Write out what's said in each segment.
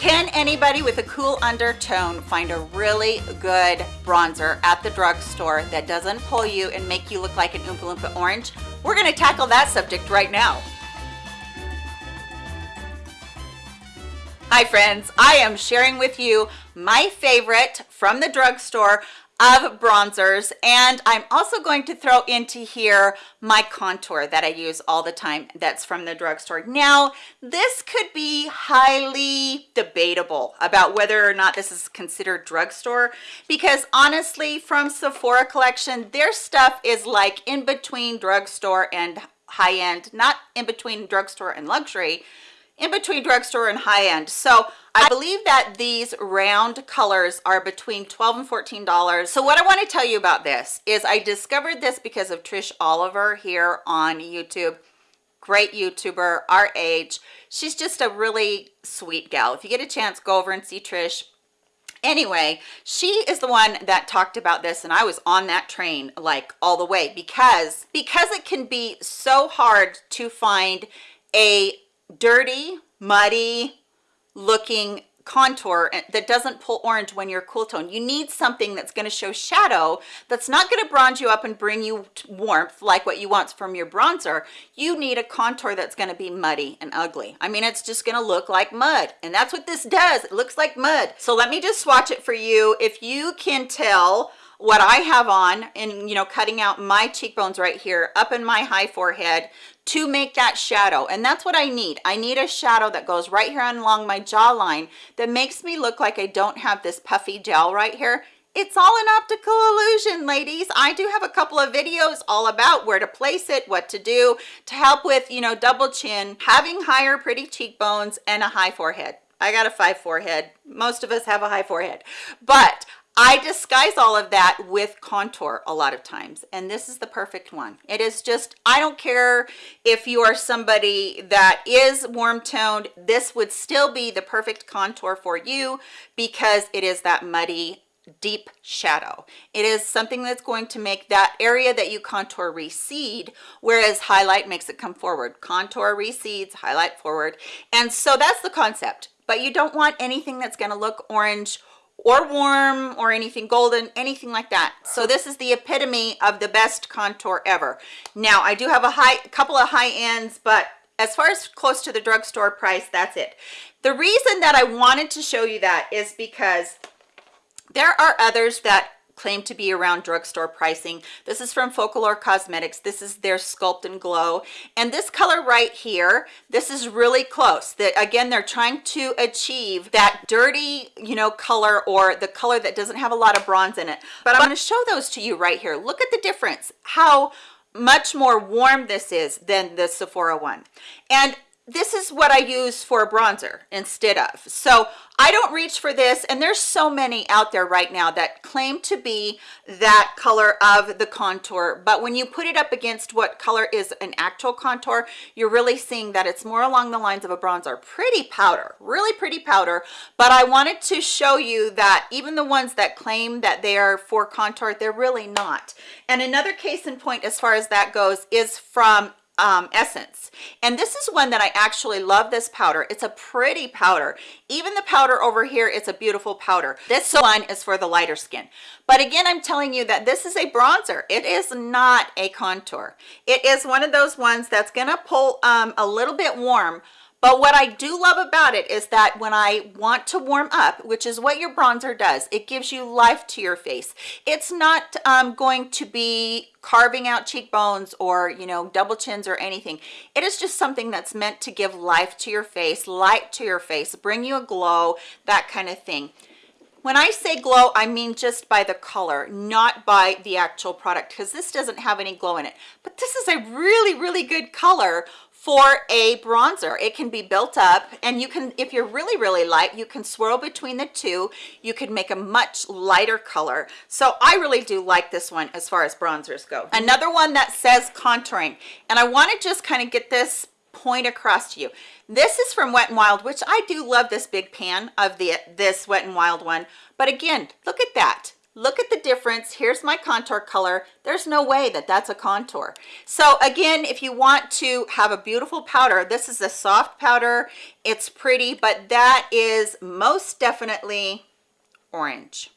Can anybody with a cool undertone find a really good bronzer at the drugstore that doesn't pull you and make you look like an Oompa Loompa orange? We're gonna tackle that subject right now. Hi friends, I am sharing with you my favorite from the drugstore of bronzers. And i'm also going to throw into here my contour that i use all the time that's from the drugstore. Now this could be highly debatable about whether or not this is considered drugstore because honestly from sephora collection their stuff is like in between drugstore and high-end not in between drugstore and luxury in between drugstore and high-end so i believe that these round colors are between 12 and 14 dollars. So what i want to tell you about this is i discovered this because of trish oliver here on youtube. Great youtuber our age. She's just a really sweet gal. If you get a chance go over and see trish. Anyway she is the one that talked about this and i was on that train like all the way because because it can be so hard to find a dirty muddy looking contour that doesn't pull orange when you're cool tone. You need something that's going to show shadow that's not going to bronze you up and bring you warmth like what you want from your bronzer. You need a contour that's going to be muddy and ugly. I mean it's just going to look like mud and that's what this does. It looks like mud. So let me just swatch it for you. If you can tell what I have on and you know cutting out my cheekbones right here up in my high forehead to make that shadow and that's what I need. I need a shadow that goes right here along my jawline that makes me look like I don't have this puffy gel right here. It's all an optical illusion ladies. I do have a couple of videos all about where to place it what to do to help with you know double chin having higher pretty cheekbones and a high forehead. I got a five forehead. Most of us have a high forehead. But I disguise all of that with contour a lot of times and this is the perfect one. It is just I don't care if you are somebody that is warm toned this would still be the perfect contour for you because it is that muddy deep shadow. It is something that's going to make that area that you contour recede whereas highlight makes it come forward. Contour recedes highlight forward. And so that's the concept. But you don't want anything that's going to look orange or warm or anything golden anything like that. So this is the epitome of the best contour ever. Now i do have a high couple of high ends but as far as close to the drugstore price that's it. The reason that i wanted to show you that is because there are others that claim to be around drugstore pricing. This is from folklore cosmetics. This is their sculpt and glow. And this color right here this is really close. That again they're trying to achieve that dirty you know color or the color that doesn't have a lot of bronze in it. But i'm to show those to you right here. Look at the difference how much more warm this is than the sephora one. And this is what I use for a bronzer instead of. So I don't reach for this and there's so many out there right now that claim to be that color of the contour. But when you put it up against what color is an actual contour, you're really seeing that it's more along the lines of a bronzer. Pretty powder, really pretty powder. But I wanted to show you that even the ones that claim that they are for contour, they're really not. And another case in point as far as that goes is from um, essence. And this is one that i actually love this powder. It's a pretty powder. Even the powder over here it's a beautiful powder. This one is for the lighter skin. But again i'm telling you that this is a bronzer. It is not a contour. It is one of those ones that's gonna pull um, a little bit warm but what I do love about it is that when I want to warm up, which is what your bronzer does, it gives you life to your face. It's not um, going to be carving out cheekbones or, you know, double chins or anything. It is just something that's meant to give life to your face, light to your face, bring you a glow, that kind of thing when i say glow i mean just by the color not by the actual product because this doesn't have any glow in it but this is a really really good color for a bronzer. It can be built up and you can if you're really really light you can swirl between the two. You could make a much lighter color. So i really do like this one as far as bronzers go. Another one that says contouring and i want to just kind of get this point across to you. This is from wet and wild which i do love this big pan of the this wet and wild one. But again look at that look at the difference. Here's my contour color. There's no way that that's a contour. So again if you want to have a beautiful powder this is a soft powder. It's pretty but that is most definitely orange.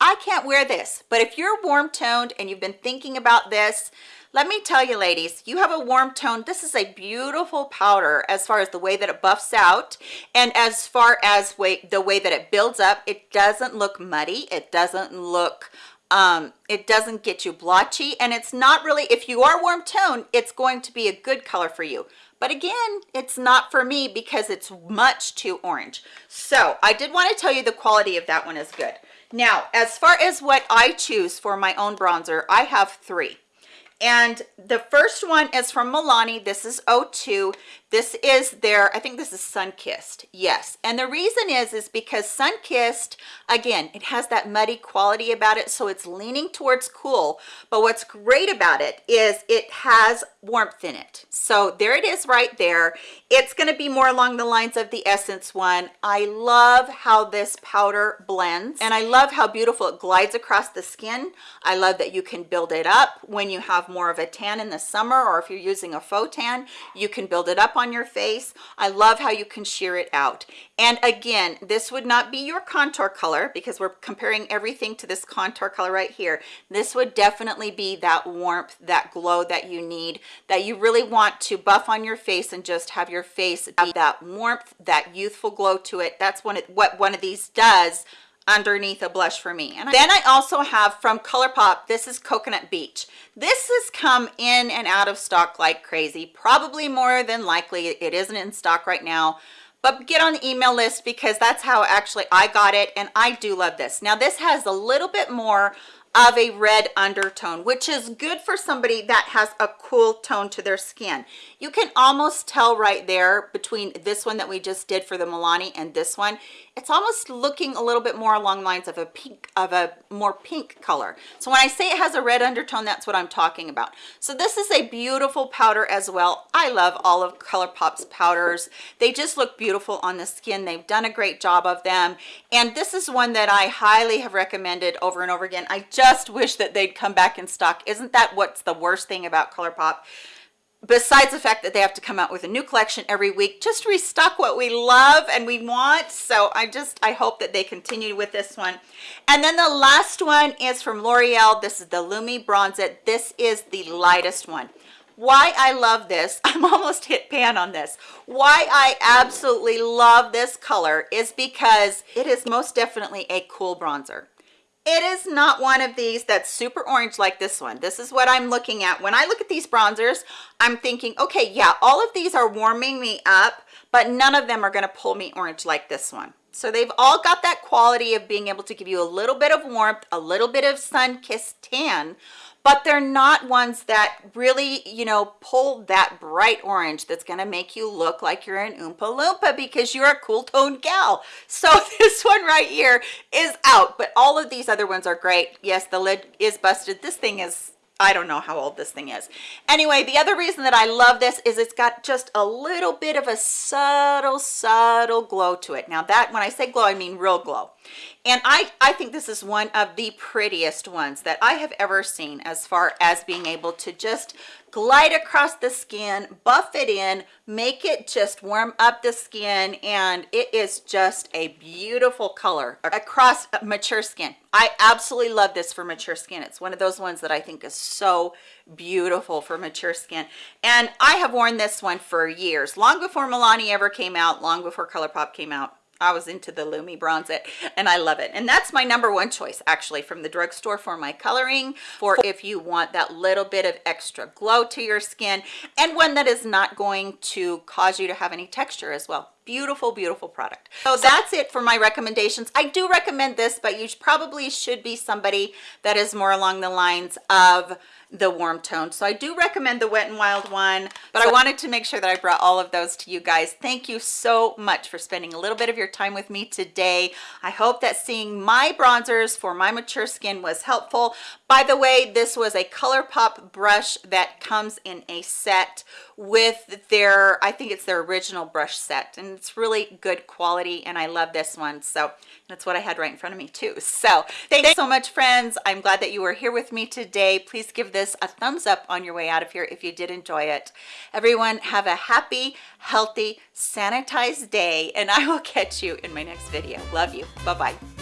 I can't wear this but if you're warm toned and you've been thinking about this let me tell you ladies you have a warm tone. This is a beautiful powder as far as the way that it buffs out and as far as way the way that it builds up. It doesn't look muddy. It doesn't look um it doesn't get you blotchy. And it's not really if you are warm tone it's going to be a good color for you. But again it's not for me because it's much too orange. So i did want to tell you the quality of that one is good. Now as far as what i choose for my own bronzer i have three and the first one is from Milani. This is 02. This is their, I think this is Sunkissed. Yes. And the reason is, is because Sunkissed, again, it has that muddy quality about it. So it's leaning towards cool. But what's great about it is it has warmth in it. So there it is right there. It's going to be more along the lines of the Essence one. I love how this powder blends and I love how beautiful it glides across the skin. I love that you can build it up when you have more of a tan in the summer or if you're using a faux tan, you can build it up on your face. I love how you can sheer it out. And again, this would not be your contour color because we're comparing everything to this contour color right here. This would definitely be that warmth, that glow that you need, that you really want to buff on your face and just have your face have that warmth, that youthful glow to it. That's one what one of these does underneath a blush for me. And then i also have from ColourPop this is coconut beach. This has come in and out of stock like crazy probably more than likely it isn't in stock right now. But get on the email list because that's how actually i got it and i do love this. Now this has a little bit more of a red undertone which is good for somebody that has a cool tone to their skin. You can almost tell right there between this one that we just did for the Milani and this one it's almost looking a little bit more along lines of a pink of a more pink color. So when i say it has a red undertone that's what i'm talking about. So this is a beautiful powder as well. I love all of ColourPop's powders. They just look beautiful on the skin. They've done a great job of them. And this is one that i highly have recommended over and over again. I just wish that they'd come back in stock. Isn't that what's the worst thing about ColourPop besides the fact that they have to come out with a new collection every week just restock what we love and we want. So i just i hope that they continue with this one. And then the last one is from l'oreal. This is the lumi bronze it. This is the lightest one. Why i love this i'm almost hit pan on this. Why i absolutely love this color is because it is most definitely a cool bronzer it is not one of these that's super orange like this one. This is what i'm looking at. When i look at these bronzers i'm thinking okay yeah all of these are warming me up but none of them are going to pull me orange like this one so they've all got that quality of being able to give you a little bit of warmth a little bit of sun-kissed tan but they're not ones that really you know pull that bright orange that's going to make you look like you're an oompa loompa because you're a cool toned gal. So this one right here is out but all of these other ones are great. Yes the lid is busted. This thing is I don't know how old this thing is. Anyway, the other reason that I love this is it's got just a little bit of a subtle, subtle glow to it. Now that, when I say glow, I mean real glow and i i think this is one of the prettiest ones that i have ever seen as far as being able to just glide across the skin buff it in make it just warm up the skin and it is just a beautiful color across mature skin. I absolutely love this for mature skin. It's one of those ones that i think is so beautiful for mature skin. And i have worn this one for years long before milani ever came out long before ColourPop came out I was into the Lumi Bronze It and I love it. And that's my number one choice actually from the drugstore for my coloring for if you want that little bit of extra glow to your skin and one that is not going to cause you to have any texture as well beautiful beautiful product. So that's it for my recommendations. I do recommend this but you probably should be somebody that is more along the lines of the warm tone. So i do recommend the wet and wild one but so i wanted to make sure that i brought all of those to you guys. Thank you so much for spending a little bit of your time with me today. I hope that seeing my bronzers for my mature skin was helpful. By the way this was a ColourPop brush that comes in a set with their i think it's their original brush set and it's really good quality and I love this one. So that's what I had right in front of me too. So thanks so much friends. I'm glad that you were here with me today. Please give this a thumbs up on your way out of here if you did enjoy it. Everyone have a happy, healthy, sanitized day and I will catch you in my next video. Love you. Bye-bye.